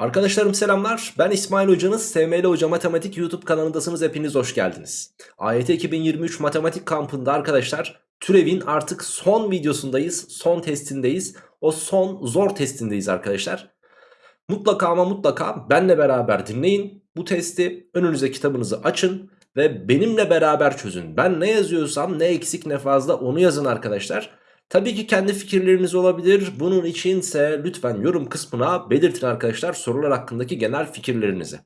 Arkadaşlarım selamlar. Ben İsmail Hoca'nız. SML Hoca Matematik YouTube kanalındasınız. Hepiniz hoş geldiniz. AYT 2023 Matematik kampında arkadaşlar türevin artık son videosundayız. Son testindeyiz. O son zor testindeyiz arkadaşlar. Mutlaka ama mutlaka benle beraber dinleyin bu testi. Önünüze kitabınızı açın ve benimle beraber çözün. Ben ne yazıyorsam ne eksik ne fazla onu yazın arkadaşlar. Tabii ki kendi fikirleriniz olabilir. Bunun içinse lütfen yorum kısmına belirtin arkadaşlar sorular hakkındaki genel fikirlerinizi.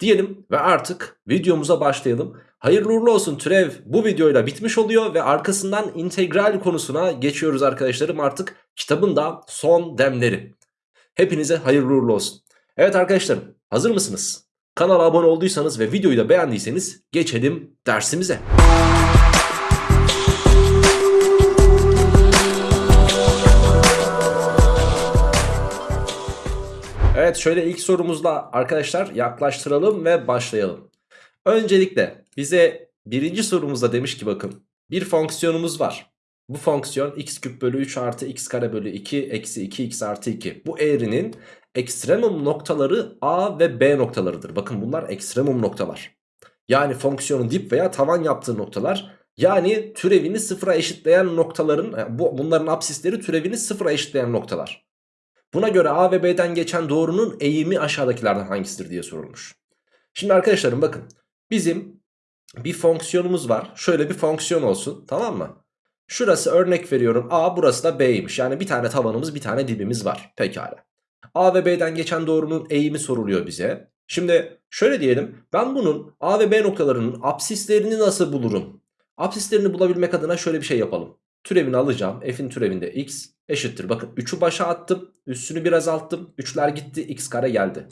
Diyelim ve artık videomuza başlayalım. Hayırlı uğurlu olsun türev bu videoyla bitmiş oluyor ve arkasından integral konusuna geçiyoruz arkadaşlarım artık kitabın da son demleri. Hepinize hayırlı uğurlu olsun. Evet arkadaşlarım hazır mısınız? Kanala abone olduysanız ve videoyu da beğendiyseniz geçelim dersimize. Evet şöyle ilk sorumuzla arkadaşlar yaklaştıralım ve başlayalım. Öncelikle bize birinci sorumuzda demiş ki bakın bir fonksiyonumuz var. Bu fonksiyon x küp bölü 3 artı x kare bölü 2 eksi 2 x artı 2. Bu eğrinin ekstremum noktaları a ve b noktalarıdır. Bakın bunlar ekstremum noktalar. Yani fonksiyonun dip veya tavan yaptığı noktalar. Yani türevini sıfıra eşitleyen noktaların bu bunların apsisleri türevini sıfıra eşitleyen noktalar. Buna göre A ve B'den geçen doğrunun eğimi aşağıdakilerden hangisidir diye sorulmuş. Şimdi arkadaşlarım bakın bizim bir fonksiyonumuz var. Şöyle bir fonksiyon olsun tamam mı? Şurası örnek veriyorum A burası da B'ymiş. Yani bir tane tavanımız bir tane dibimiz var. Pekala. A ve B'den geçen doğrunun eğimi soruluyor bize. Şimdi şöyle diyelim ben bunun A ve B noktalarının apsislerini nasıl bulurum? Apsislerini bulabilmek adına şöyle bir şey yapalım. Türevini alacağım. F'in türevinde x eşittir. Bakın 3'ü başa attım. Üstünü biraz azalttım. 3'ler gitti. X kare geldi.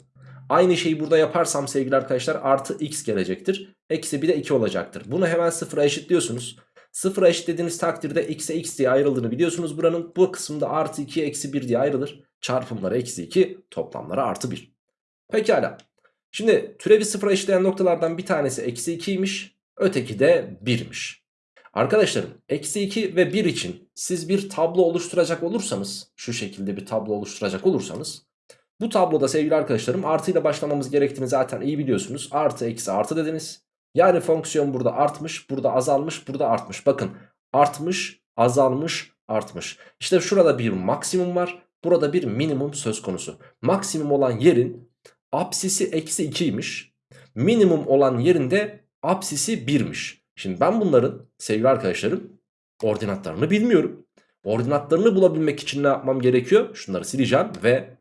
Aynı şeyi burada yaparsam sevgili arkadaşlar artı x gelecektir. Eksi bir de 2 olacaktır. Bunu hemen sıfıra eşitliyorsunuz. Sıfıra eşitlediğiniz takdirde x'e x diye ayrıldığını biliyorsunuz buranın. Bu kısımda artı 2 eksi 1 diye ayrılır. Çarpımları eksi 2 toplamları artı 1. Pekala. Şimdi türevi sıfıra eşitleyen noktalardan bir tanesi eksi 2'ymiş. Öteki de 1'miş. Arkadaşlarım eksi 2 ve 1 için siz bir tablo oluşturacak olursanız şu şekilde bir tablo oluşturacak olursanız bu tabloda sevgili arkadaşlarım artıyla başlamamız gerektiğini zaten iyi biliyorsunuz. Artı eksi artı dediniz. Yani fonksiyon burada artmış burada azalmış burada artmış. Bakın artmış azalmış artmış. İşte şurada bir maksimum var burada bir minimum söz konusu. Maksimum olan yerin apsisi eksi 2'ymiş. Minimum olan yerinde apsisi 1'miş. Şimdi ben bunların sevgili arkadaşlarım ordinatlarını bilmiyorum. Ordinatlarını bulabilmek için ne yapmam gerekiyor? Şunları sileceğim ve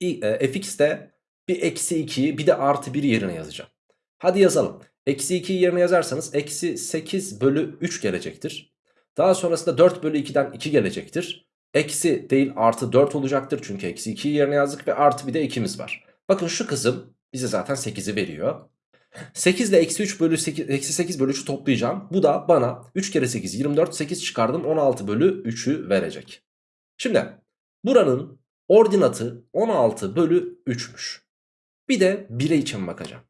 e, fx'te bir eksi 2'yi bir de artı 1 yerine yazacağım. Hadi yazalım. Eksi 2'yi yerine yazarsanız eksi 8 bölü 3 gelecektir. Daha sonrasında 4 bölü 2'den 2 gelecektir. Eksi değil artı 4 olacaktır. Çünkü eksi 2'yi yerine yazdık ve artı bir de 2'miz var. Bakın şu kızım bize zaten 8'i veriyor. 8 ile eksi 3 bölü 8, eksi 8 bölü 3'ü toplayacağım. Bu da bana 3 kere 8 24 8 çıkardım 16 bölü 3'ü verecek. Şimdi buranın ordinatı 16 bölü 3'müş. Bir de 1'e için bakacağım.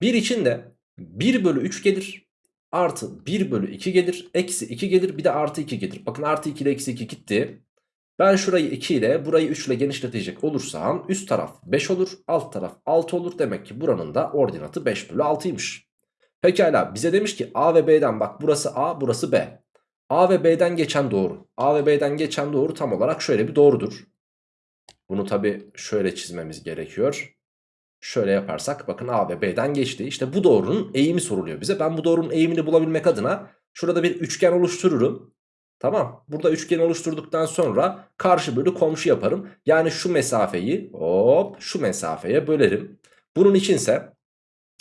1 için de 1 bölü 3 gelir. Artı 1 bölü 2 gelir. Eksi 2 gelir. Bir de artı 2 gelir. Bakın artı 2 ile eksi 2 gitti. Ben şurayı 2 ile burayı 3 ile genişletecek olursam üst taraf 5 olur alt taraf 6 olur. Demek ki buranın da ordinatı 5 bölü 6'ymış. Pekala bize demiş ki A ve B'den bak burası A burası B. A ve B'den geçen doğru. A ve B'den geçen doğru tam olarak şöyle bir doğrudur. Bunu tabi şöyle çizmemiz gerekiyor. Şöyle yaparsak bakın A ve B'den geçti. İşte bu doğrunun eğimi soruluyor bize. Ben bu doğrunun eğimini bulabilmek adına şurada bir üçgen oluştururum. Tamam. Burada üçgen oluşturduktan sonra karşı bölü komşu yaparım. Yani şu mesafeyi hop şu mesafeye bölerim. Bunun içinse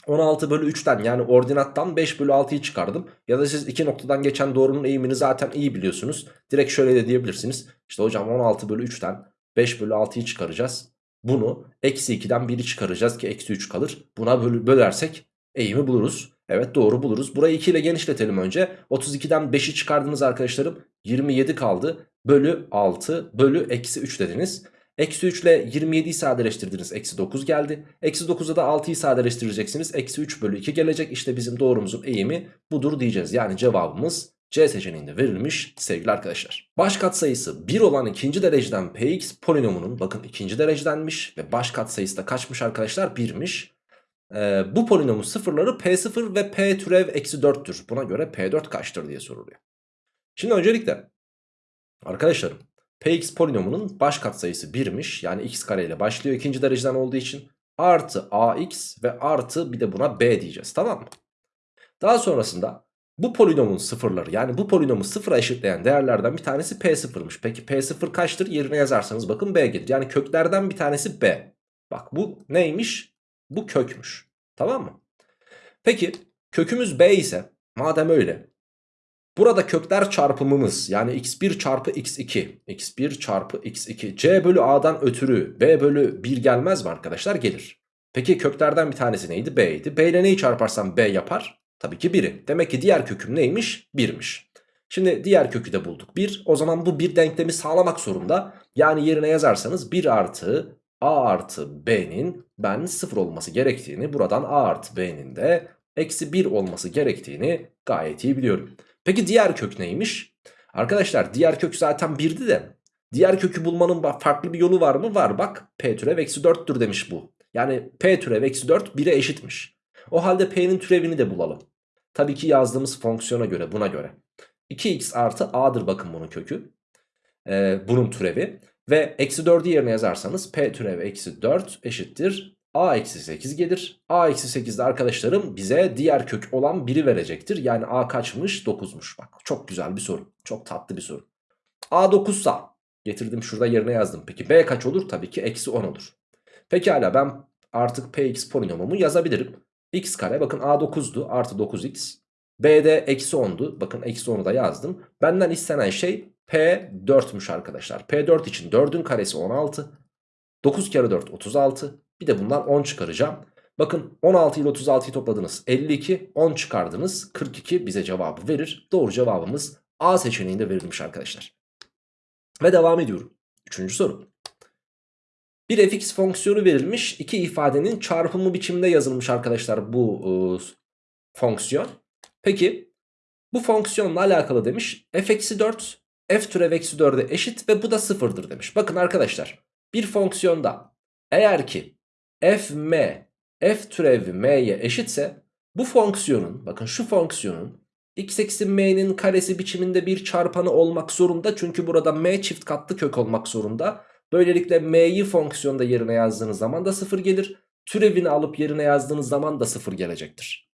16 bölü 3'ten yani ordinattan 5 bölü 6'yı çıkardım. Ya da siz iki noktadan geçen doğrunun eğimini zaten iyi biliyorsunuz. Direkt şöyle de diyebilirsiniz. İşte hocam 16 bölü 3'ten 5 bölü 6'yı çıkaracağız. Bunu eksi 2'den 1'i çıkaracağız ki eksi 3 kalır. Buna böl bölersek eğimi buluruz. Evet doğru buluruz. Burayı 2 ile genişletelim önce. 32'den 5'i çıkardınız arkadaşlarım. 27 kaldı. Bölü 6 bölü eksi 3 dediniz. Eksi 3 ile 27'yi sadeleştirdiniz. Eksi 9 geldi. Eksi 9'a da 6'yı sadeleştireceksiniz. Eksi 3 bölü 2 gelecek. İşte bizim doğrumuzun eğimi budur diyeceğiz. Yani cevabımız C seçeneğinde verilmiş sevgili arkadaşlar. Baş katsayısı 1 olan ikinci dereceden px polinomunun bakın ikinci derecedenmiş ve baş katsayısı da kaçmış arkadaşlar 1'miş. Ee, bu polinomun sıfırları p0 ve p türev eksi 4'tür. Buna göre p4 kaçtır diye soruluyor. Şimdi öncelikle arkadaşlarım px polinomunun baş katsayısı 1'miş. Yani x kare ile başlıyor ikinci dereceden olduğu için. Artı ax ve artı bir de buna b diyeceğiz tamam mı? Daha sonrasında bu polinomun sıfırları yani bu polinomu sıfıra eşitleyen değerlerden bir tanesi P0'mış. Peki P0 kaçtır? Yerine yazarsanız bakın B gelir. Yani köklerden bir tanesi B. Bak bu neymiş? Bu kökmüş. Tamam mı? Peki kökümüz B ise madem öyle burada kökler çarpımımız yani x1 çarpı x2 x1 çarpı x2 c bölü a'dan ötürü b bölü 1 gelmez mi arkadaşlar? Gelir. Peki köklerden bir tanesi neydi? B'ydi. B ile neyi çarparsam B yapar? Tabii ki 1'i. Demek ki diğer köküm neymiş? 1'miş. Şimdi diğer kökü de bulduk. 1. O zaman bu bir denklemi sağlamak zorunda. Yani yerine yazarsanız 1 artı a artı b'nin ben 0 olması gerektiğini buradan a artı b'nin de eksi 1 olması gerektiğini gayet iyi biliyorum. Peki diğer kök neymiş? Arkadaşlar diğer kök zaten 1'di de diğer kökü bulmanın farklı bir yolu var mı? Var bak p türev eksi 4'tür demiş bu. Yani p türev eksi 4 1'e eşitmiş. O halde p'nin türevini de bulalım. Tabii ki yazdığımız fonksiyona göre buna göre. 2x artı a'dır bakın bunun kökü. Ee, bunun türevi. Ve eksi 4'ü yerine yazarsanız p türev eksi 4 eşittir. a eksi 8 gelir. a eksi 8 de arkadaşlarım bize diğer kök olan 1'i verecektir. Yani a kaçmış? 9'muş. Bak çok güzel bir soru. Çok tatlı bir soru. a 9 sa getirdim şurada yerine yazdım. Peki b kaç olur? Tabii ki eksi 10 olur. Pekala ben artık px polinomumu yazabilirim x kare bakın a 9'du artı 9x. B'de eksi 10'du. Bakın eksi 10'u da yazdım. Benden istenen şey P4'müş arkadaşlar. P4 için 4'ün karesi 16. 9 kere 4 36. Bir de bundan 10 çıkaracağım. Bakın 16 ile 36'yı topladınız. 52 10 çıkardınız. 42 bize cevabı verir. Doğru cevabımız A seçeneğinde verilmiş arkadaşlar. Ve devam ediyorum. Üçüncü soru. Bir fx fonksiyonu verilmiş. iki ifadenin çarpımı biçiminde yazılmış arkadaşlar bu e, fonksiyon. Peki bu fonksiyonla alakalı demiş. f eksi 4 f türev eksi 4'e eşit ve bu da sıfırdır demiş. Bakın arkadaşlar bir fonksiyonda eğer ki f m f türev m'ye eşitse bu fonksiyonun bakın şu fonksiyonun x eksi m'nin karesi biçiminde bir çarpanı olmak zorunda. Çünkü burada m çift katlı kök olmak zorunda. Böylelikle m'yi fonksiyonda yerine yazdığınız zaman da 0 gelir. Türevini alıp yerine yazdığınız zaman da 0 gelecektir.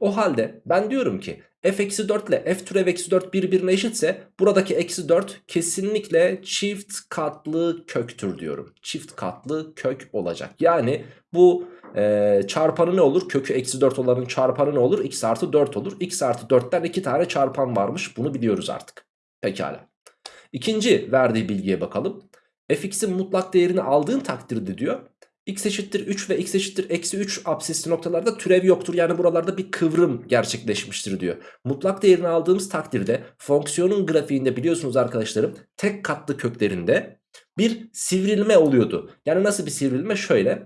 O halde ben diyorum ki f eksi 4 ile f türev eksi 4 birbirine eşitse buradaki eksi 4 kesinlikle çift katlı köktür diyorum. Çift katlı kök olacak. Yani bu e, çarpanı ne olur? Kökü eksi 4 olanın çarpanı ne olur? x artı 4 olur. x artı 4'ten 2 tane çarpan varmış. Bunu biliyoruz artık. Pekala. İkinci verdiği bilgiye bakalım fx'in mutlak değerini aldığın takdirde diyor x eşittir 3 ve x eşittir eksi 3 absisli noktalarda türev yoktur. Yani buralarda bir kıvrım gerçekleşmiştir diyor. Mutlak değerini aldığımız takdirde fonksiyonun grafiğinde biliyorsunuz arkadaşlarım tek katlı köklerinde bir sivrilme oluyordu. Yani nasıl bir sivrilme? Şöyle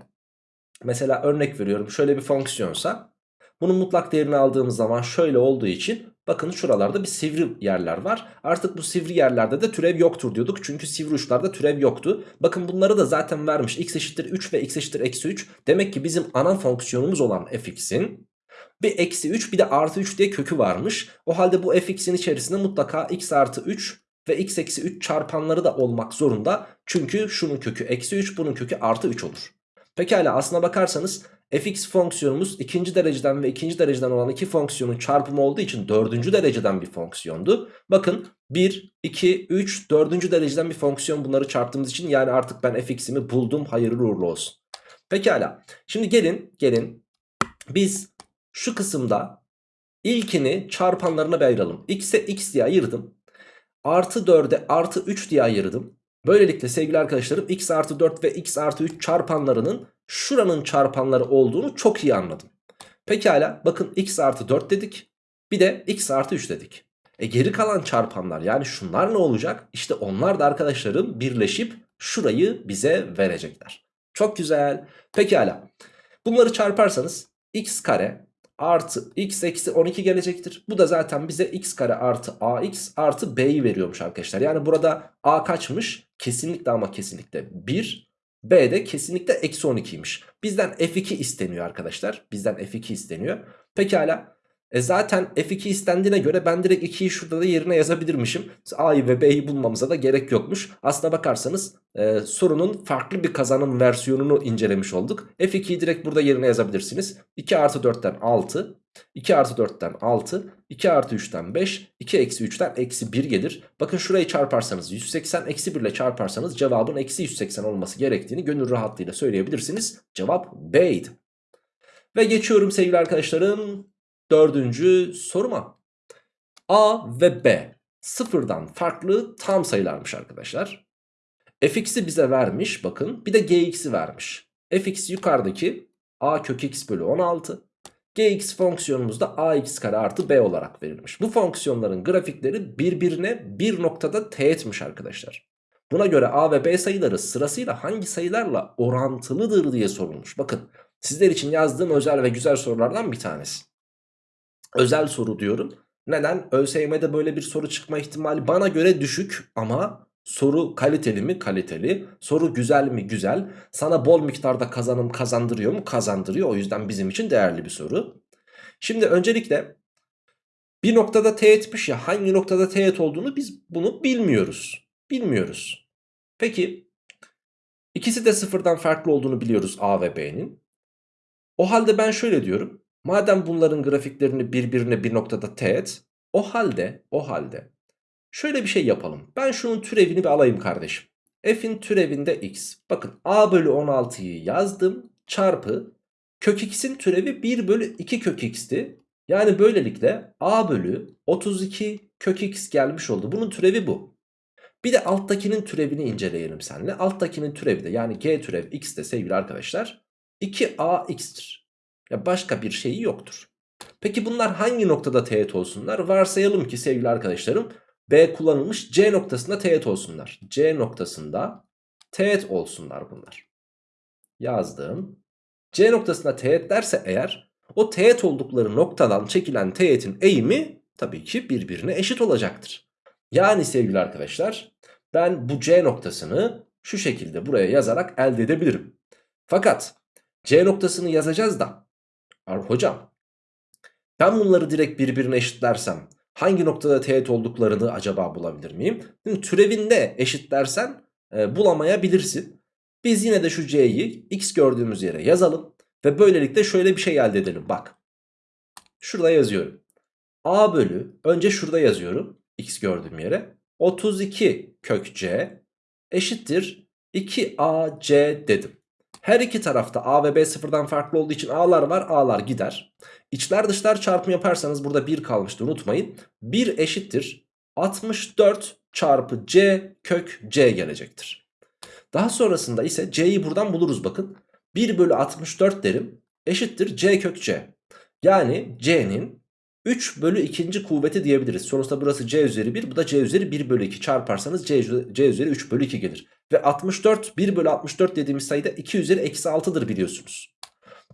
mesela örnek veriyorum şöyle bir fonksiyonsa bunun mutlak değerini aldığımız zaman şöyle olduğu için Bakın şuralarda bir sivri yerler var. Artık bu sivri yerlerde de türev yoktur diyorduk. Çünkü sivri uçlarda türev yoktu. Bakın bunları da zaten vermiş. x eşittir 3 ve x eşittir eksi 3. Demek ki bizim ana fonksiyonumuz olan fx'in bir eksi 3 bir de artı 3 diye kökü varmış. O halde bu fx'in içerisinde mutlaka x artı 3 ve x eksi 3 çarpanları da olmak zorunda. Çünkü şunun kökü eksi 3 bunun kökü artı 3 olur. Pekala aslına bakarsanız fx fonksiyonumuz ikinci dereceden ve ikinci dereceden olan iki fonksiyonun çarpımı olduğu için dördüncü dereceden bir fonksiyondu. Bakın 1, 2, 3, dördüncü dereceden bir fonksiyon bunları çarptığımız için yani artık ben fx'imi buldum hayırlı uğurlu olsun. Pekala şimdi gelin gelin biz şu kısımda ilkini çarpanlarına ayıralım. x'e x diye ayırdım. Artı 4'e artı 3 diye ayırdım. Böylelikle sevgili arkadaşlarım x artı 4 ve x artı 3 çarpanlarının şuranın çarpanları olduğunu çok iyi anladım. Pekala bakın x artı 4 dedik. Bir de x artı 3 dedik. E geri kalan çarpanlar yani şunlar ne olacak? İşte onlar da arkadaşlarım birleşip şurayı bize verecekler. Çok güzel. Pekala. Bunları çarparsanız x kare artı x eksi 12 gelecektir. Bu da zaten bize x kare artı ax artı b'yi veriyormuş arkadaşlar. Yani burada a kaçmış? Kesinlikle ama kesinlikle 1. B de kesinlikle eksi 12'ymiş. Bizden f2 isteniyor arkadaşlar. Bizden f2 isteniyor. Pekala. E zaten f2 istendiğine göre ben direkt 2'yi şurada da yerine yazabilirmişim. A'yı ve B'yi bulmamıza da gerek yokmuş. Aslına bakarsanız e, sorunun farklı bir kazanım versiyonunu incelemiş olduk. F2'yi direkt burada yerine yazabilirsiniz. 2 artı 4'ten 6, 2 artı 4'ten 6, 2 artı 3'ten 5, 2 eksi 3'ten eksi 1 gelir. Bakın şurayı çarparsanız 180 eksi 1 ile çarparsanız cevabın eksi 180 olması gerektiğini gönül rahatlığıyla söyleyebilirsiniz. Cevap B'ydi. Ve geçiyorum sevgili arkadaşlarım dördüncü soruma. A ve B sıfırdan farklı tam sayılarmış arkadaşlar. fx'i bize vermiş bakın bir de gx'i vermiş. fx yukarıdaki a kök x bölü 16. gx fonksiyonumuzda ax kare artı b olarak verilmiş. Bu fonksiyonların grafikleri birbirine bir noktada teğetmiş arkadaşlar. Buna göre a ve b sayıları sırasıyla hangi sayılarla orantılıdır diye sorulmuş. Bakın sizler için yazdığım özel ve güzel sorulardan bir tanesi. Özel soru diyorum. Neden? ÖSYM'de böyle bir soru çıkma ihtimali bana göre düşük ama soru kaliteli mi? Kaliteli. Soru güzel mi? Güzel. Sana bol miktarda kazanım kazandırıyor mu? Kazandırıyor. O yüzden bizim için değerli bir soru. Şimdi öncelikle bir noktada teğetmiş ya hangi noktada teğet olduğunu biz bunu bilmiyoruz. Bilmiyoruz. Peki ikisi de sıfırdan farklı olduğunu biliyoruz A ve B'nin. O halde ben şöyle diyorum. Madem bunların grafiklerini birbirine bir noktada teğet o halde o halde şöyle bir şey yapalım. Ben şunun türevini bir alayım kardeşim. F'in türevinde x. Bakın a bölü 16'yı yazdım çarpı kök x'in türevi 1 bölü 2 kök x'ti. Yani böylelikle a bölü 32 kök x gelmiş oldu. Bunun türevi bu. Bir de alttakinin türevini inceleyelim seninle. Alttakinin türevi de yani g türev x de sevgili arkadaşlar 2ax'tir. Ya başka bir şeyi yoktur. Peki bunlar hangi noktada teğet olsunlar? Varsayalım ki sevgili arkadaşlarım B kullanılmış C noktasında teğet olsunlar. C noktasında teğet olsunlar bunlar. Yazdım. C noktasında teğet derse eğer o teğet oldukları noktadan çekilen teğetin eğimi tabii ki birbirine eşit olacaktır. Yani sevgili arkadaşlar ben bu C noktasını şu şekilde buraya yazarak elde edebilirim. Fakat C noktasını yazacağız da Hocam ben bunları direkt birbirine eşitlersem hangi noktada teğet olduklarını acaba bulabilir miyim? Şimdi türevinde eşitlersen e, bulamayabilirsin. Biz yine de şu c'yi x gördüğümüz yere yazalım. Ve böylelikle şöyle bir şey elde edelim. Bak. Şurada yazıyorum. a bölü önce şurada yazıyorum. x gördüğüm yere. 32 kök c eşittir 2ac dedim. Her iki tarafta A ve B sıfırdan farklı olduğu için A'lar var A'lar gider. İçler dışlar çarpımı yaparsanız burada 1 kalmıştı unutmayın. 1 eşittir 64 çarpı C kök C gelecektir. Daha sonrasında ise C'yi buradan buluruz bakın. 1 bölü 64 derim eşittir C kök C. Yani C'nin 3 bölü 2. kuvveti diyebiliriz. Sonuçta burası c üzeri 1 bu da c üzeri 1 bölü 2 çarparsanız c, c üzeri 3 bölü 2 gelir. Ve 64 1 bölü 64 dediğimiz sayıda 2 üzeri eksi 6'dır biliyorsunuz.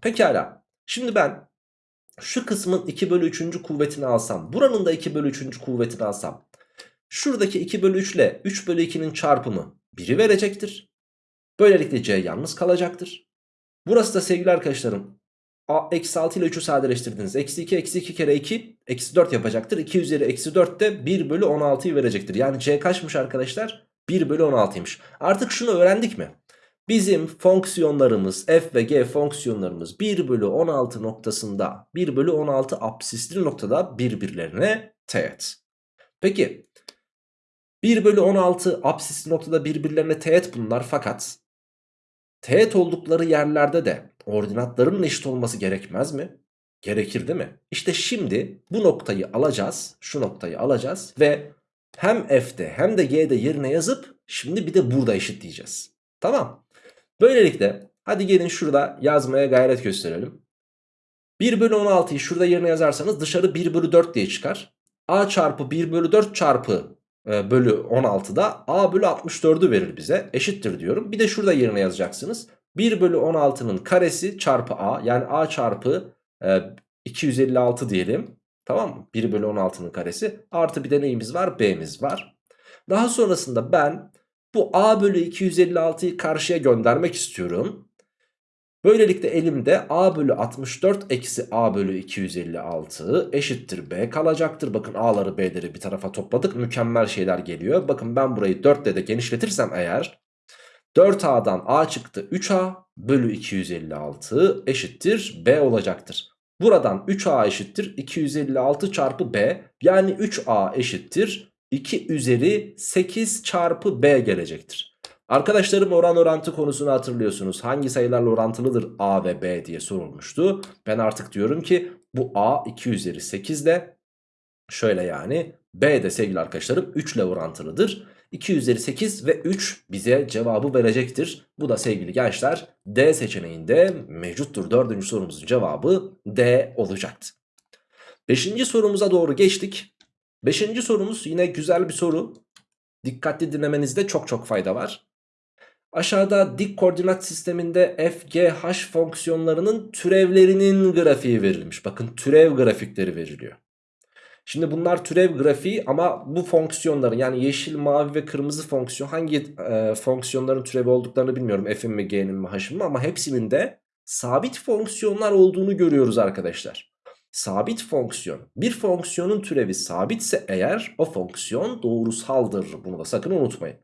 Pekala şimdi ben şu kısmın 2 bölü 3. kuvvetini alsam buranın da 2 bölü 3. kuvvetini alsam şuradaki 2 bölü 3 ile 3 bölü 2'nin çarpımı 1'i verecektir. Böylelikle c yalnız kalacaktır. Burası da sevgili arkadaşlarım eksi 6 ile 3'ü sadeleştirdiniz. Eksi 2 eksi 2 kere 2 eksi 4 yapacaktır. 2 üzeri eksi 4 de 1 bölü 16'yı verecektir. Yani c kaçmış arkadaşlar? 1 bölü 16'ymış. Artık şunu öğrendik mi? Bizim fonksiyonlarımız f ve g fonksiyonlarımız 1 bölü 16 noktasında 1 bölü 16 absisli noktada birbirlerine teğet. Peki 1 bölü 16 absisli noktada birbirlerine teğet bunlar fakat teğet oldukları yerlerde de ordinatlarının eşit olması gerekmez mi? Gerekir değil mi? İşte şimdi bu noktayı alacağız. Şu noktayı alacağız ve hem f'de hem de g'de yerine yazıp şimdi bir de burada eşitleyeceğiz. Tamam. Böylelikle hadi gelin şurada yazmaya gayret gösterelim. 1 bölü 16'yı şurada yerine yazarsanız dışarı 1 bölü 4 diye çıkar. a çarpı 1 bölü 4 çarpı e, bölü 16'da a bölü 64'ü verir bize. Eşittir diyorum. Bir de şurada yerine yazacaksınız. 1 bölü 16'nın karesi çarpı a yani a çarpı e, 256 diyelim. Tamam mı? 1 bölü 16'nın karesi. Artı bir de neyimiz var? B'miz var. Daha sonrasında ben bu A bölü 256'yı karşıya göndermek istiyorum. Böylelikle elimde A bölü 64 eksi A bölü 256 eşittir B kalacaktır. Bakın A'ları B'leri bir tarafa topladık. Mükemmel şeyler geliyor. Bakın ben burayı 4 ile de genişletirsem eğer 4A'dan A çıktı 3A bölü 256 eşittir B olacaktır. Buradan 3A eşittir 256 çarpı B yani 3A eşittir 2 üzeri 8 çarpı B gelecektir. Arkadaşlarım oran orantı konusunu hatırlıyorsunuz. Hangi sayılarla orantılıdır A ve B diye sorulmuştu. Ben artık diyorum ki bu A 2 üzeri 8 ile şöyle yani B de sevgili arkadaşlarım 3 ile orantılıdır. 2 üzeri 8 ve 3 bize cevabı verecektir. Bu da sevgili gençler D seçeneğinde mevcuttur. Dördüncü sorumuzun cevabı D olacaktı. Beşinci sorumuza doğru geçtik. Beşinci sorumuz yine güzel bir soru. Dikkatli dinlemenizde çok çok fayda var. Aşağıda dik koordinat sisteminde f, g, h fonksiyonlarının türevlerinin grafiği verilmiş. Bakın türev grafikleri veriliyor. Şimdi bunlar türev grafiği ama bu fonksiyonların yani yeşil, mavi ve kırmızı fonksiyon hangi e, fonksiyonların türevi olduklarını bilmiyorum. F'in mi, G'nin mi, H'in mi ama hepsinin de sabit fonksiyonlar olduğunu görüyoruz arkadaşlar. Sabit fonksiyon. Bir fonksiyonun türevi sabitse eğer o fonksiyon doğrusaldır. Bunu da sakın unutmayın.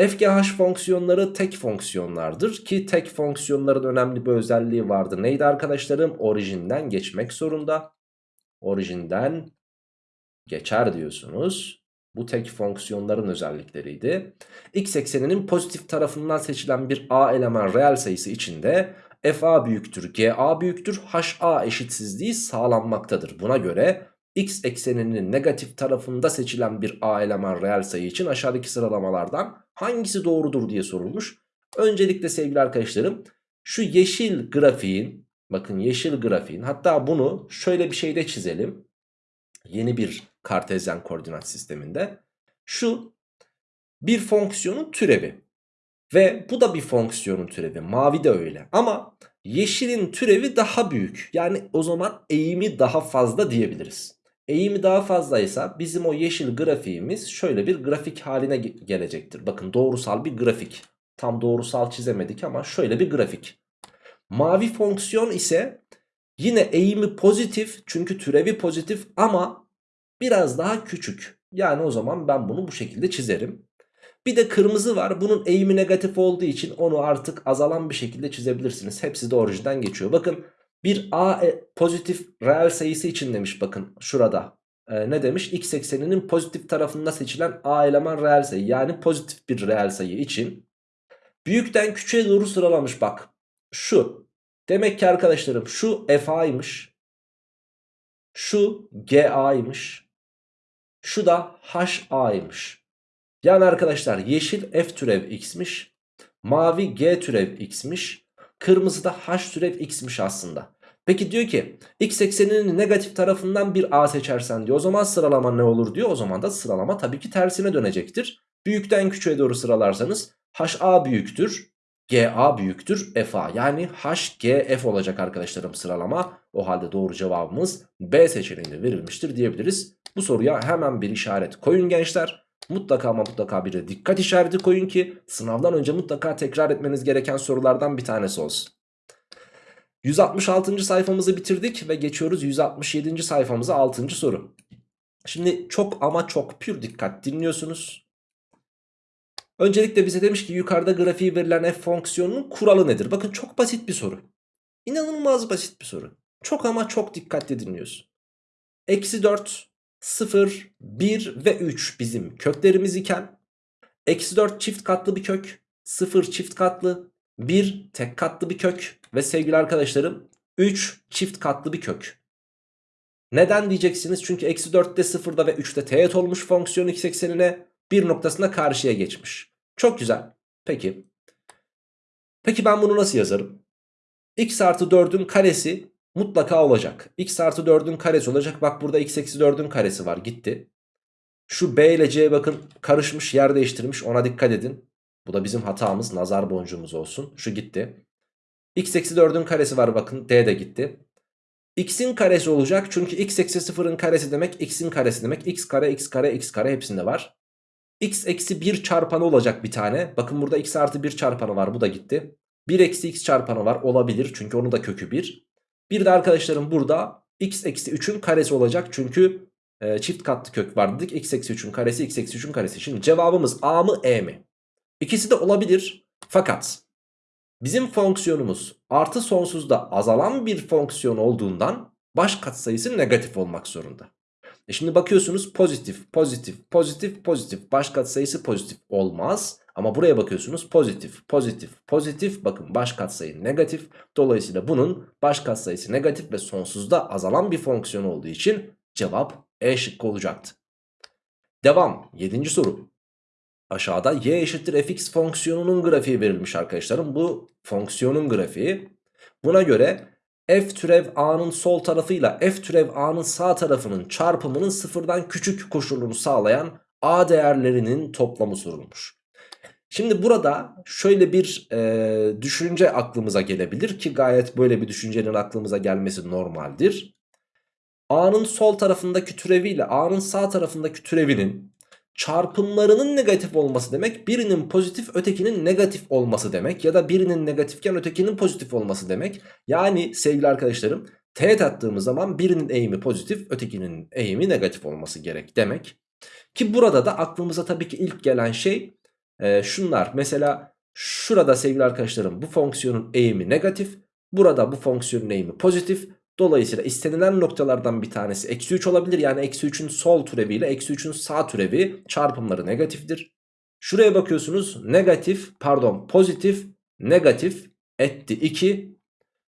FGH fonksiyonları tek fonksiyonlardır ki tek fonksiyonların önemli bir özelliği vardı. Neydi arkadaşlarım? Orijinden geçmek zorunda. Orijinden geçer diyorsunuz. Bu tek fonksiyonların özellikleriydi. X ekseninin pozitif tarafından seçilen bir A eleman reel sayısı içinde FA büyüktür, GA büyüktür, HA eşitsizliği sağlanmaktadır. Buna göre X ekseninin negatif tarafında seçilen bir A eleman reel sayı için aşağıdaki sıralamalardan hangisi doğrudur diye sorulmuş. Öncelikle sevgili arkadaşlarım şu yeşil grafiğin bakın yeşil grafiğin hatta bunu şöyle bir şeyde çizelim. Yeni bir kartezyen koordinat sisteminde. Şu bir fonksiyonun türevi. Ve bu da bir fonksiyonun türevi. Mavi de öyle. Ama yeşilin türevi daha büyük. Yani o zaman eğimi daha fazla diyebiliriz. Eğimi daha fazlaysa bizim o yeşil grafiğimiz şöyle bir grafik haline gelecektir. Bakın doğrusal bir grafik. Tam doğrusal çizemedik ama şöyle bir grafik. Mavi fonksiyon ise yine eğimi pozitif çünkü türevi pozitif ama biraz daha küçük. Yani o zaman ben bunu bu şekilde çizerim. Bir de kırmızı var. Bunun eğimi negatif olduğu için onu artık azalan bir şekilde çizebilirsiniz. Hepsi de orijinden geçiyor. Bakın bir A e, pozitif reel sayısı için demiş bakın şurada. Ee, ne demiş? X ekseninin pozitif tarafında seçilen A eleman reel sayı. Yani pozitif bir reel sayı için. Büyükten küçüğe doğru sıralamış bak. Şu. Demek ki arkadaşlarım şu FA'ymış. Şu GA'ymış. Şu da HA'ymış. Yani arkadaşlar yeşil f türev x'miş. Mavi g türev x'miş. Kırmızı da h türev x'miş aslında. Peki diyor ki x ekseninin negatif tarafından bir a seçersen diyor. O zaman sıralama ne olur diyor. O zaman da sıralama tabii ki tersine dönecektir. Büyükten küçüğe doğru sıralarsanız ha büyüktür. GA büyüktür FA yani HGF olacak arkadaşlarım sıralama. O halde doğru cevabımız B seçeneğinde verilmiştir diyebiliriz. Bu soruya hemen bir işaret koyun gençler. Mutlaka ama mutlaka bir de dikkat işareti koyun ki sınavdan önce mutlaka tekrar etmeniz gereken sorulardan bir tanesi olsun. 166. sayfamızı bitirdik ve geçiyoruz 167. sayfamıza 6. soru. Şimdi çok ama çok pür dikkat dinliyorsunuz. Öncelikle bize demiş ki yukarıda grafiği verilen f fonksiyonunun kuralı nedir? Bakın çok basit bir soru. İnanılmaz basit bir soru. Çok ama çok dikkatli dinliyorsun. Eksi 4 0, 1 ve 3 bizim köklerimiz iken eksi 4 çift katlı bir kök 0 çift katlı 1 tek katlı bir kök ve sevgili arkadaşlarım 3 çift katlı bir kök. Neden diyeceksiniz? Çünkü eksi 4'te 0'da ve 3'te teğet olmuş fonksiyon x eksenine bir noktasında karşıya geçmiş. Çok güzel. Peki. Peki ben bunu nasıl yazarım? x artı 4'ün karesi mutlaka olacak. x artı 4'ün karesi olacak. Bak burada x eksi 4'ün karesi var gitti. Şu b ile c bakın karışmış yer değiştirmiş ona dikkat edin. Bu da bizim hatamız nazar boncuğumuz olsun. Şu gitti. x eksi 4'ün karesi var bakın d de gitti. x'in karesi olacak. Çünkü x eksi 0'ın karesi demek x'in karesi demek. x kare x kare x kare hepsinde var. X eksi 1 çarpanı olacak bir tane. Bakın burada x artı 1 çarpanı var bu da gitti. 1 eksi x çarpanı var olabilir çünkü onun da kökü 1. Bir de arkadaşlarım burada x eksi 3'ün karesi olacak çünkü e, çift katlı kök var dedik. x eksi 3'ün karesi x eksi 3'ün karesi. Şimdi cevabımız a mı e mi? İkisi de olabilir fakat bizim fonksiyonumuz artı sonsuzda azalan bir fonksiyon olduğundan baş katsayısı negatif olmak zorunda. E şimdi bakıyorsunuz pozitif, pozitif, pozitif, pozitif. Baş katsayısı pozitif olmaz. Ama buraya bakıyorsunuz pozitif, pozitif, pozitif. Bakın baş katsayı negatif. Dolayısıyla bunun baş katsayısı negatif ve sonsuzda azalan bir fonksiyon olduğu için cevap E şıkkı olacaktı. Devam. Yedinci soru. Aşağıda y eşittir fx fonksiyonunun grafiği verilmiş arkadaşlarım. Bu fonksiyonun grafiği. Buna göre f türev a'nın sol tarafıyla f türev a'nın sağ tarafının çarpımının sıfırdan küçük koşulunu sağlayan a değerlerinin toplamı sorulmuş. Şimdi burada şöyle bir e, düşünce aklımıza gelebilir ki gayet böyle bir düşüncenin aklımıza gelmesi normaldir. A'nın sol tarafındaki türeviyle A'nın sağ tarafındaki türevinin çarpımlarının negatif olması demek birinin pozitif ötekinin negatif olması demek ya da birinin negatifken ötekinin pozitif olması demek. Yani sevgili arkadaşlarım teğet attığımız zaman birinin eğimi pozitif ötekinin eğimi negatif olması gerek demek. Ki burada da aklımıza tabii ki ilk gelen şey e, şunlar. Mesela şurada sevgili arkadaşlarım bu fonksiyonun eğimi negatif. Burada bu fonksiyonun eğimi pozitif. Dolayısıyla istenilen noktalardan bir tanesi eksi 3 olabilir. Yani eksi 3'ün sol türevi ile eksi 3'ün sağ türevi çarpımları negatiftir. Şuraya bakıyorsunuz negatif pardon pozitif negatif etti 2.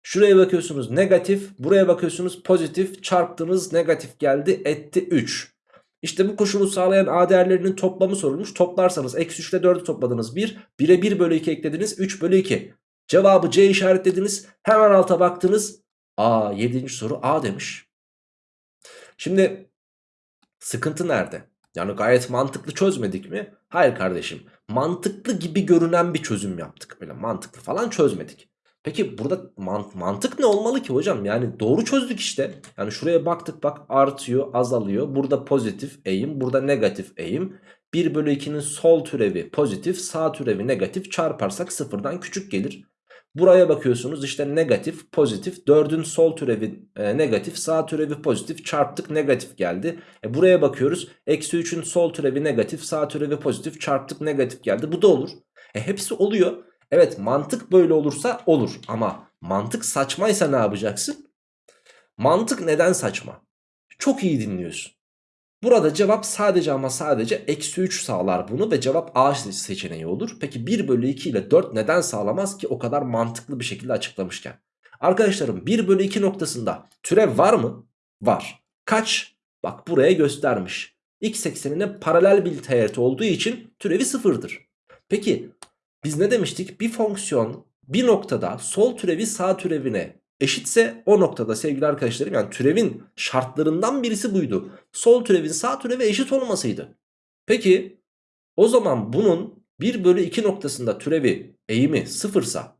Şuraya bakıyorsunuz negatif buraya bakıyorsunuz pozitif çarptınız negatif geldi etti 3. İşte bu koşulu sağlayan A değerlerinin toplamı sorulmuş. Toplarsanız eksi 3 ile 4'ü topladınız 1. 1'e 1 bölü 2 eklediniz 3 bölü 2. Cevabı C işaretlediniz. Hemen alta baktınız. A 7. soru A demiş. Şimdi sıkıntı nerede? Yani gayet mantıklı çözmedik mi? Hayır kardeşim. Mantıklı gibi görünen bir çözüm yaptık. Böyle mantıklı falan çözmedik. Peki burada mant mantık ne olmalı ki hocam? Yani doğru çözdük işte. Yani şuraya baktık bak artıyor azalıyor. Burada pozitif eğim burada negatif eğim. 1 bölü 2'nin sol türevi pozitif sağ türevi negatif çarparsak sıfırdan küçük gelir. Buraya bakıyorsunuz işte negatif pozitif 4'ün sol türevi e, negatif sağ türevi pozitif çarptık negatif geldi. E, buraya bakıyoruz eksi 3'ün sol türevi negatif sağ türevi pozitif çarptık negatif geldi bu da olur. E, hepsi oluyor. Evet mantık böyle olursa olur ama mantık saçmaysa ne yapacaksın? Mantık neden saçma? Çok iyi dinliyorsun. Burada cevap sadece ama sadece eksi 3 sağlar bunu ve cevap A seçeneği olur. Peki 1 bölü 2 ile 4 neden sağlamaz ki o kadar mantıklı bir şekilde açıklamışken? Arkadaşlarım 1 bölü 2 noktasında türev var mı? Var. Kaç? Bak buraya göstermiş. X eksenine paralel bir teğet olduğu için türevi sıfırdır. Peki biz ne demiştik? Bir fonksiyon bir noktada sol türevi sağ türevine eşitse o noktada sevgili arkadaşlarım yani türevin şartlarından birisi buydu. Sol türevin sağ türevi eşit olmasıydı. Peki o zaman bunun 1 bölü 2 noktasında türevi eğimi sıfırsa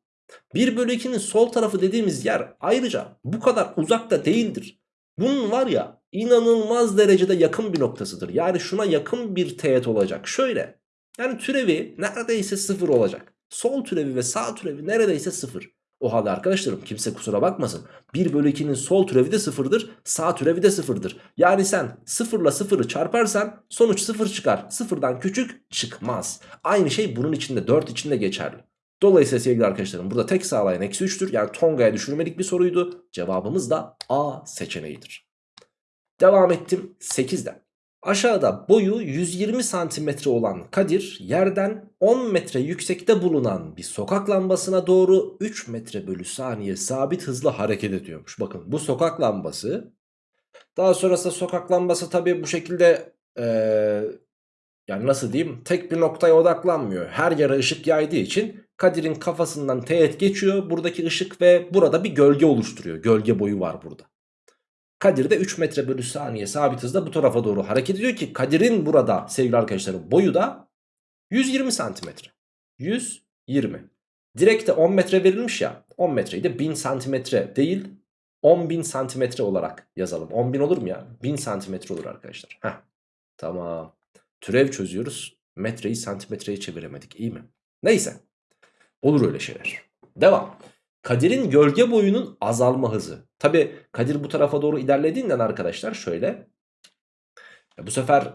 1 bölü 2'nin sol tarafı dediğimiz yer ayrıca bu kadar uzakta değildir. Bunun var ya inanılmaz derecede yakın bir noktasıdır. Yani şuna yakın bir teğet olacak. Şöyle yani türevi neredeyse sıfır olacak. Sol türevi ve sağ türevi neredeyse sıfır. O halde arkadaşlarım kimse kusura bakmasın. 1 bölü 2'nin sol türevi de sıfırdır. Sağ türevi de sıfırdır. Yani sen sıfırla sıfırı çarparsan sonuç sıfır çıkar. Sıfırdan küçük çıkmaz. Aynı şey bunun içinde 4 içinde geçerli. Dolayısıyla sevgili arkadaşlarım burada tek sağlayan eksi 3'tür. Yani Tonga'ya düşürmelik bir soruydu. Cevabımız da A seçeneğidir. Devam ettim 8'den. Aşağıda boyu 120 santimetre olan Kadir yerden 10 metre yüksekte bulunan bir sokak lambasına doğru 3 metre bölü saniye sabit hızla hareket ediyormuş. Bakın bu sokak lambası daha sonrasında sokak lambası tabi bu şekilde ee, yani nasıl diyeyim tek bir noktaya odaklanmıyor. Her yere ışık yaydığı için Kadir'in kafasından teğet geçiyor buradaki ışık ve burada bir gölge oluşturuyor. Gölge boyu var burada. Kadir de 3 metre bölü saniye sabit hızda bu tarafa doğru hareket ediyor ki Kadir'in burada sevgili arkadaşlarım boyu da 120 santimetre. 120. Direkte 10 metre verilmiş ya 10 metreyi de 1000 santimetre değil 10.000 santimetre olarak yazalım. 10.000 olur mu ya? 1000 santimetre olur arkadaşlar. Heh. Tamam. Türev çözüyoruz. Metreyi santimetreye çeviremedik. İyi mi? Neyse. Olur öyle şeyler. Devam. Kadir'in gölge boyunun azalma hızı. Tabi Kadir bu tarafa doğru ilerlediğinden arkadaşlar şöyle. Bu sefer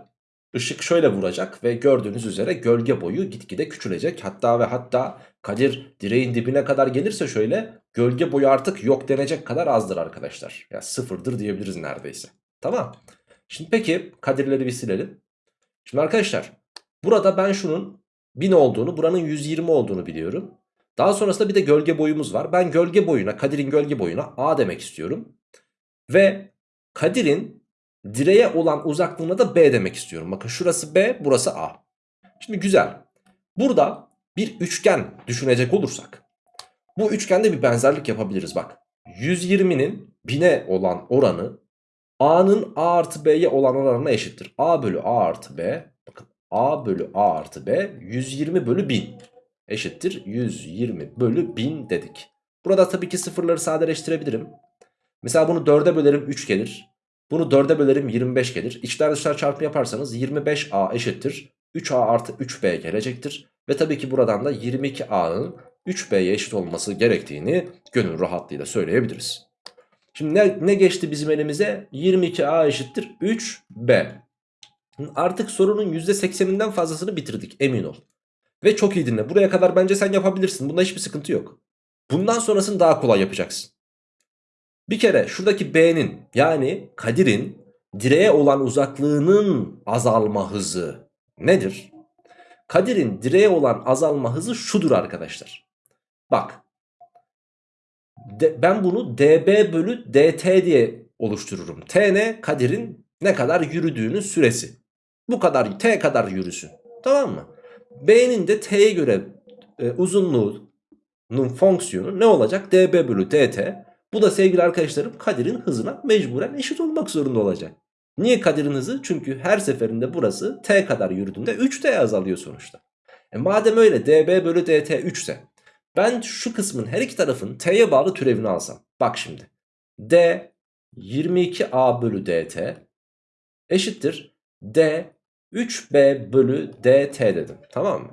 ışık şöyle vuracak ve gördüğünüz üzere gölge boyu gitgide küçülecek. Hatta ve hatta Kadir direğin dibine kadar gelirse şöyle gölge boyu artık yok denecek kadar azdır arkadaşlar. Ya yani sıfırdır diyebiliriz neredeyse. Tamam. Şimdi peki Kadirleri bir silelim. Şimdi arkadaşlar burada ben şunun 1000 olduğunu buranın 120 olduğunu biliyorum. Daha sonrasında bir de gölge boyumuz var. Ben gölge boyuna Kadir'in gölge boyuna A demek istiyorum. Ve Kadir'in direğe olan uzaklığına da B demek istiyorum. Bakın şurası B burası A. Şimdi güzel. Burada bir üçgen düşünecek olursak. Bu üçgende bir benzerlik yapabiliriz bak. 120'nin 1000'e olan oranı A'nın A artı B'ye olan oranına eşittir. A bölü A artı B. Bakın A bölü A artı B 120 bölü 1000 eşittir 120 bölü 1000 dedik. Burada tabii ki sıfırları sadeleştirebilirim. Mesela bunu 4'e bölerim 3 gelir. Bunu 4'e bölerim 25 gelir. İçler dışlar çarpımı yaparsanız 25A eşittir. 3A artı 3B gelecektir. Ve tabii ki buradan da 22A'nın 3B'ye eşit olması gerektiğini gönül rahatlığıyla söyleyebiliriz. Şimdi ne, ne geçti bizim elimize? 22A eşittir 3B. Artık sorunun %80'inden fazlasını bitirdik emin ol. Ve çok iyi dinle. Buraya kadar bence sen yapabilirsin. Bunda hiçbir sıkıntı yok. Bundan sonrasını daha kolay yapacaksın. Bir kere şuradaki B'nin yani Kadir'in direğe olan uzaklığının azalma hızı nedir? Kadir'in direğe olan azalma hızı şudur arkadaşlar. Bak. Ben bunu dB bölü dt diye oluştururum. T ne? Kadir'in ne kadar yürüdüğünün süresi. Bu kadar T kadar yürüsün. Tamam mı? B'nin de T'ye göre e, uzunluğunun fonksiyonu ne olacak? dB bölü dt. Bu da sevgili arkadaşlarım Kadir'in hızına mecburen eşit olmak zorunda olacak. Niye Kadir'in hızı? Çünkü her seferinde burası T kadar yürüdüğünde 3T azalıyor sonuçta. E madem öyle dB bölü dt 3 ise ben şu kısmın her iki tarafın T'ye bağlı türevini alsam. Bak şimdi. D 22A bölü dt eşittir. D 3B bölü dt dedim. Tamam mı?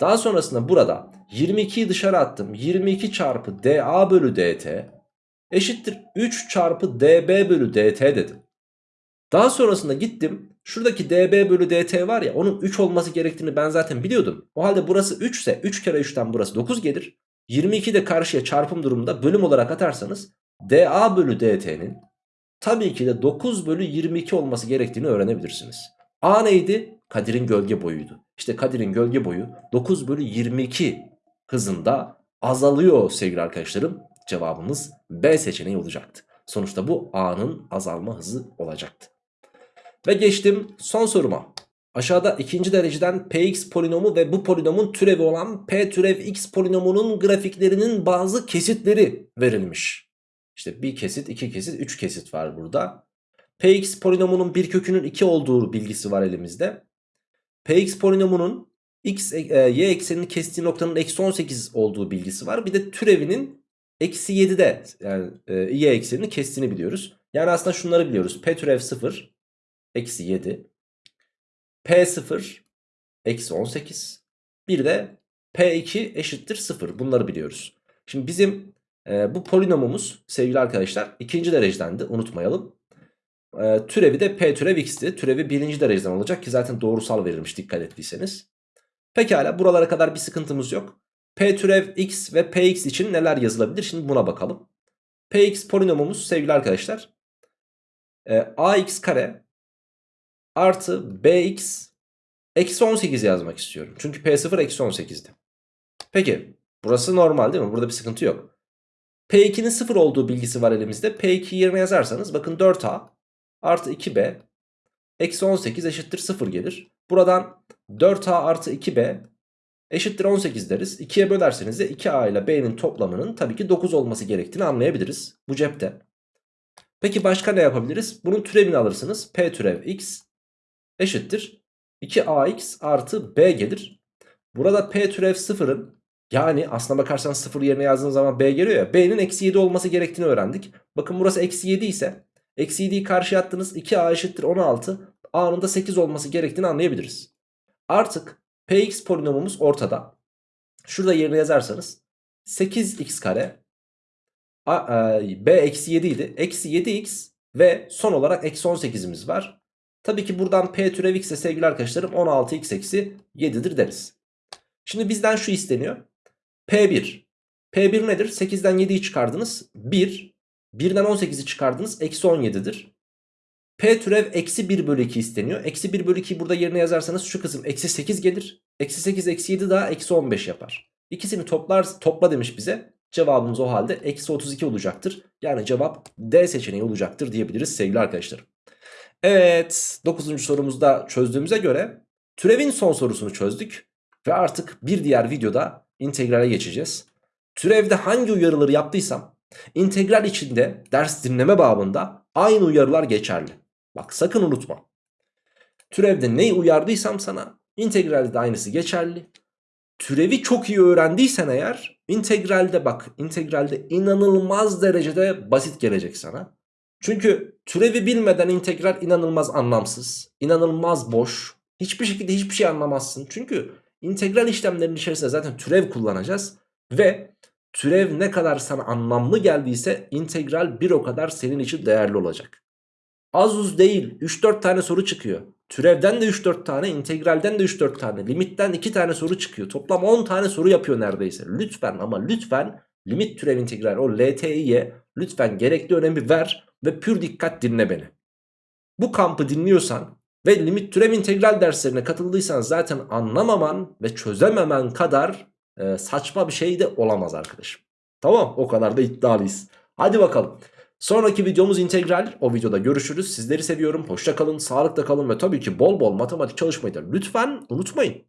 Daha sonrasında burada 22'yi dışarı attım. 22 çarpı dA bölü dt eşittir 3 çarpı dB bölü dt dedim. Daha sonrasında gittim. Şuradaki dB bölü dt var ya onun 3 olması gerektiğini ben zaten biliyordum. O halde burası 3 ise 3 kere 3'ten burası 9 gelir. 22 de karşıya çarpım durumunda bölüm olarak atarsanız dA bölü dt'nin tabii ki de 9 bölü 22 olması gerektiğini öğrenebilirsiniz. A neydi? Kadir'in gölge boyuydu. İşte Kadir'in gölge boyu 9 bölü 22 hızında azalıyor sevgili arkadaşlarım. Cevabımız B seçeneği olacaktı. Sonuçta bu A'nın azalma hızı olacaktı. Ve geçtim son soruma. Aşağıda ikinci dereceden px polinomu ve bu polinomun türevi olan p türev x polinomunun grafiklerinin bazı kesitleri verilmiş. İşte bir kesit, iki kesit, üç kesit var burada. Px polinomunun bir kökünün 2 olduğu bilgisi var elimizde. Px polinomunun x, e, y eksenini kestiği noktanın eksi 18 olduğu bilgisi var. Bir de türevinin eksi 7'de yani e, y eksenini kestiğini biliyoruz. Yani aslında şunları biliyoruz. P türev 0 eksi 7. P0 eksi 18. Bir de P2 eşittir 0. Bunları biliyoruz. Şimdi bizim e, bu polinomumuz sevgili arkadaşlar ikinci derecedendi unutmayalım. E, türevi de P türev x'ti. Türevi birinci dereceden olacak ki zaten doğrusal verilmiş dikkat ettiyseniz. Pekala buralara kadar bir sıkıntımız yok. P türev x ve Px için neler yazılabilir? Şimdi buna bakalım. Px polinomumuz sevgili arkadaşlar. E, ax kare artı bx eksi 18 yazmak istiyorum. Çünkü p0 eksi 18'di. Peki burası normal değil mi? Burada bir sıkıntı yok. P2'nin 0 olduğu bilgisi var elimizde. P2 yerine yazarsanız bakın 4A artı 2B eksi 18 eşittir 0 gelir. Buradan 4A artı 2B eşittir 18 deriz. 2'ye bölerseniz de 2A ile B'nin toplamının tabii ki 9 olması gerektiğini anlayabiliriz. Bu cepte. Peki başka ne yapabiliriz? Bunun türevini alırsınız. P türev x eşittir 2ax artı b gelir. Burada p türev 0'ın yani aslına bakarsan 0 yerine yazdığınız zaman b geliyor ya. b'nin eksi 7 olması gerektiğini öğrendik. Bakın burası eksi 7 ise eksi 7'yi karşıya attınız 2a eşittir 16 a'nın da 8 olması gerektiğini anlayabiliriz. Artık px polinomumuz ortada. Şurada yerine yazarsanız 8x kare a, e, b eksi 7 idi. Eksi 7x ve son olarak eksi 18'imiz var. Tabii ki buradan p türev x de sevgili arkadaşlarım 16x eksi 7'dir deriz. Şimdi bizden şu isteniyor. P1. P1 nedir? 8'den 7'yi çıkardınız. 1. 1'den 18'i çıkardınız. Eksi 17'dir. P türev eksi 1 bölü 2 isteniyor. Eksi 1 bölü 2'yi burada yerine yazarsanız şu kısım eksi 8 gelir. Eksi 8 eksi 7 daha eksi 15 yapar. İkisini toplar, topla demiş bize. Cevabımız o halde eksi 32 olacaktır. Yani cevap D seçeneği olacaktır diyebiliriz sevgili arkadaşlarım. Evet 9. sorumuzda çözdüğümüze göre türevin son sorusunu çözdük. Ve artık bir diğer videoda integrale geçeceğiz. Türevde hangi uyarıları yaptıysam integral içinde ders dinleme babında aynı uyarılar geçerli. Bak sakın unutma. Türevde neyi uyardıysam sana integralde de aynısı geçerli. Türevi çok iyi öğrendiysen eğer integralde bak integralde inanılmaz derecede basit gelecek sana. Çünkü türevi bilmeden integral inanılmaz anlamsız, inanılmaz boş. Hiçbir şekilde hiçbir şey anlamazsın. Çünkü integral işlemlerinin içerisinde zaten türev kullanacağız. Ve türev ne kadar sana anlamlı geldiyse integral bir o kadar senin için değerli olacak. Az uz değil 3-4 tane soru çıkıyor. Türevden de 3-4 tane, integralden de 3-4 tane, limitten 2 tane soru çıkıyor. Toplam 10 tane soru yapıyor neredeyse. Lütfen ama lütfen limit türev integral o LTI'ye lütfen gerekli önemi ver ve pür dikkat dinle beni. Bu kampı dinliyorsan ve limit türev integral derslerine katıldıysan zaten anlamaman ve çözememen kadar e, saçma bir şey de olamaz arkadaşım. Tamam o kadar da iddialıyız. Hadi bakalım. Sonraki videomuz integral. O videoda görüşürüz. Sizleri seviyorum. Hoşça kalın, sağlıkla kalın ve tabii ki bol bol matematik çalışmayı da lütfen unutmayın.